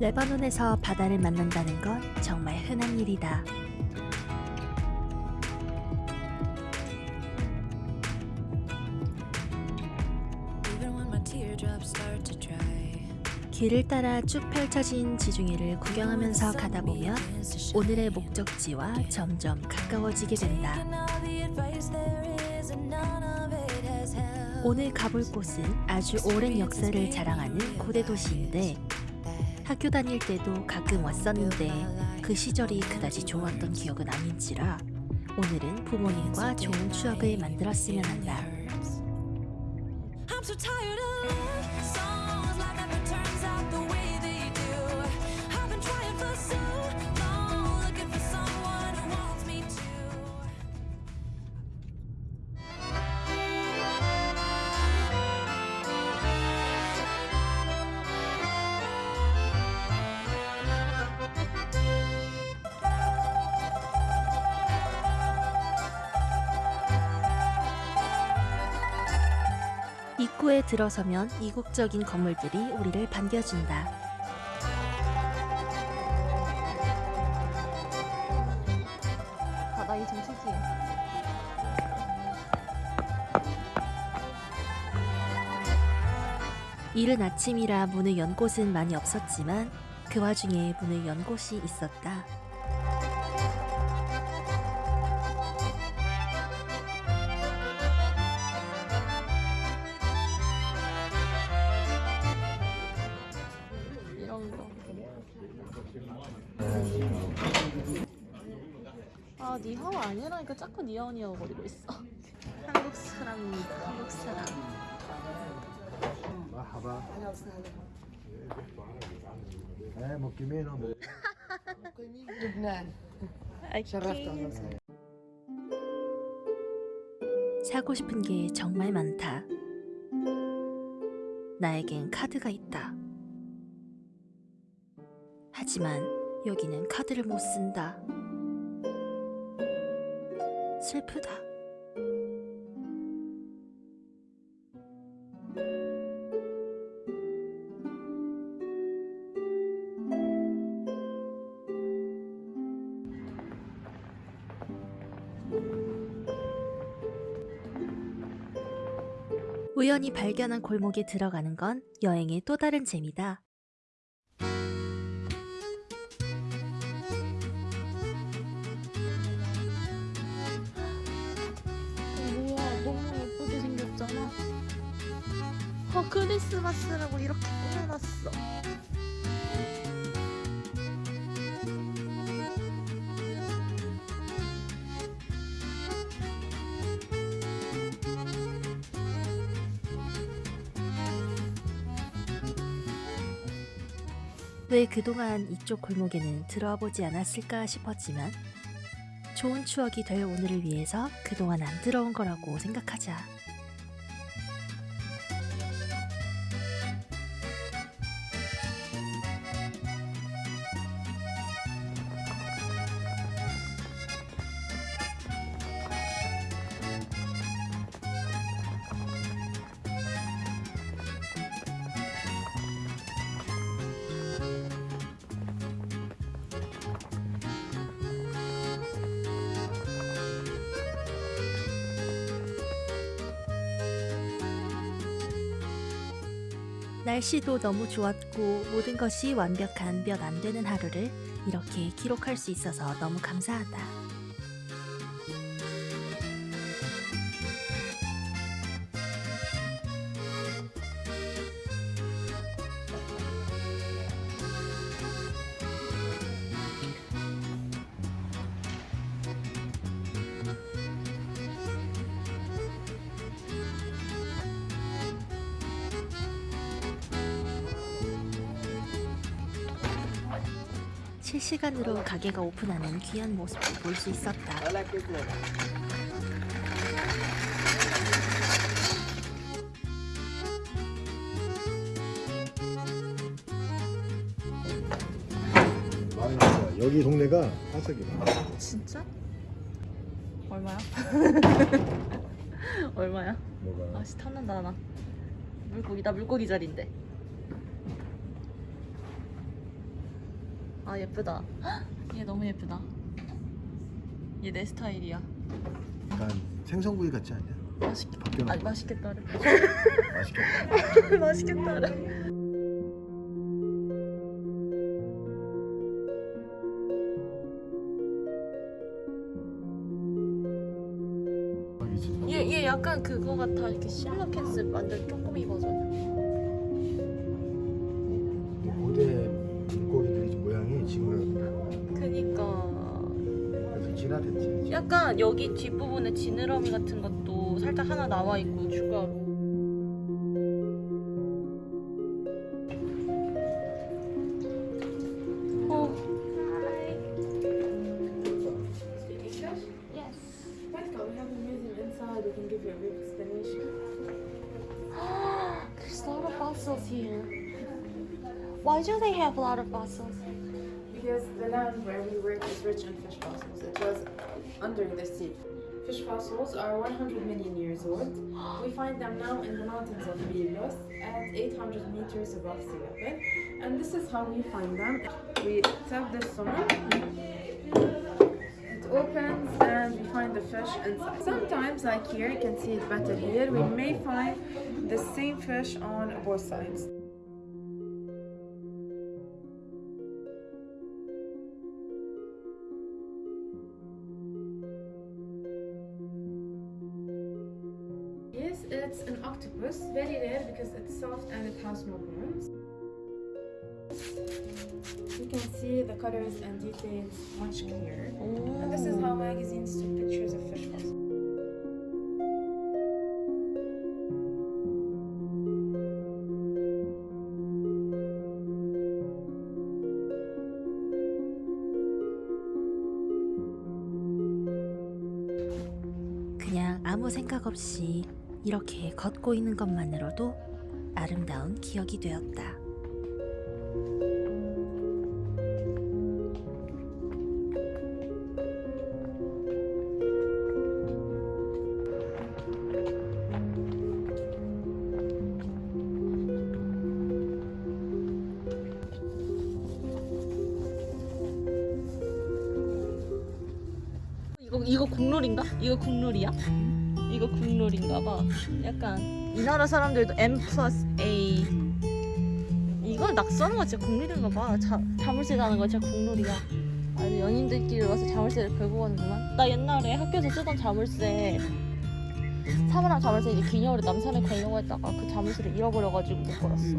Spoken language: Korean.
레바논에서 바다를 만난다는 건 정말 흔한 일이다. 길을 따라 쭉 펼쳐진 지중해를 구경하면서 가다 보면 오늘의 목적지와 점점 가까워지게 된다. 오늘 가볼 곳은 아주 오랜 역사를 자랑하는 고대 도시인데 학교 다닐 때도 가끔 왔었는데 그 시절이 그다지 좋았던 기억은 아닌지라 오늘은 부모님과 좋은 추억을 만들었으면 한다. 입구에 들어서면 이국적인 건물들이 우리를 반겨준다. 바닥이 좀 특이해. 이른 아침이라 문을 연 곳은 많이 없었지만 그 와중에 문을 연 곳이 있었다. 아 니하오 아니라니까 자꾸 니하오 니하오 거리고 있어. 한국 사람입니다 한국 사람. 마하바 에 먹기미노 사고 싶은 게 정말 많다. 나에겐 카드가 있다. 하지만 여기는 카드를 못 쓴다. 슬프다. 우연히 발견한 골목에 들어가는 건 여행의 또 다른 재미다. 어, 크리스마스라고 이렇게 꾸며놨어. 왜 그동안 이쪽 골목에는 들어와 보지 않았을까 싶었지만 좋은 추억이 될 오늘을 위해서 그동안 안 들어온 거라고 생각하자. 날씨도 너무 좋았고 모든 것이 완벽한 몇 안 되는 하루를 이렇게 기록할 수 있어서 너무 감사하다. 실시간으로 가게가 오픈하는 귀한 모습을 볼 수 있었다. 여기 동네가 화석이 많아. 진짜? 얼마야? 얼마야? 뭐가? 아씨 탐난다 나. 물고기 나 물고기 자리인데. 아 예쁘다. 얘 너무 예쁘다. 얘 내 스타일이야. 약간 생선구이 같지 않냐? 맛있겠. 바뀌어나 아 맛있겠다. 맛있겠다. 맛있겠다. 대박이지. 얘, 얘 약간 그거 같아. 이렇게 실러 캔슬 완전 쪼꼬미 버전. 약간 여기 뒷부분에 지느러미 같은 것도 살짝 하나 나와 있고 추가로. 어. Yes. Welcome. We have a museum inside. We can give you a brief explanation. There's a lot of fossils here. Why do they have a lot of fossils? Because the land where we work is rich in fish fossils. It was under the sea. Fish fossils are 100 million years old. We find them now in the mountains of Milos at 800 meters above sea level. And this is how we find them. We tap this on. It opens and we find the fish inside. Sometimes, like here, you can see it better here, we may find the same fish on both sides. it's an octopus, very rare because it's soft and it has no bones. You can see the colors and details much clearer. And this is how magazines took pictures of fish fossils. 그냥 아무 생각 없이 이렇게 걷고 있는 것만으로도 아름다운 기억이 되었다. 이거 국룰인가? 이거 국룰이야? 이거 국룰인가 봐. 약간 이 나라 사람들도 M 플러스 A. 이거 낙서하는 거 진짜 국룰인가 봐. 자, 자물쇠 가는 거 진짜 국룰이야. 아니 연인들끼리 와서 자물쇠를 걸고 가는구만. 나 옛날에 학교에서 쓰던 자물쇠 사물함 자물쇠 이제 기념으로 남산에 걸려고 했다가 그 자물쇠를 잃어버려가지고 못 걸었어.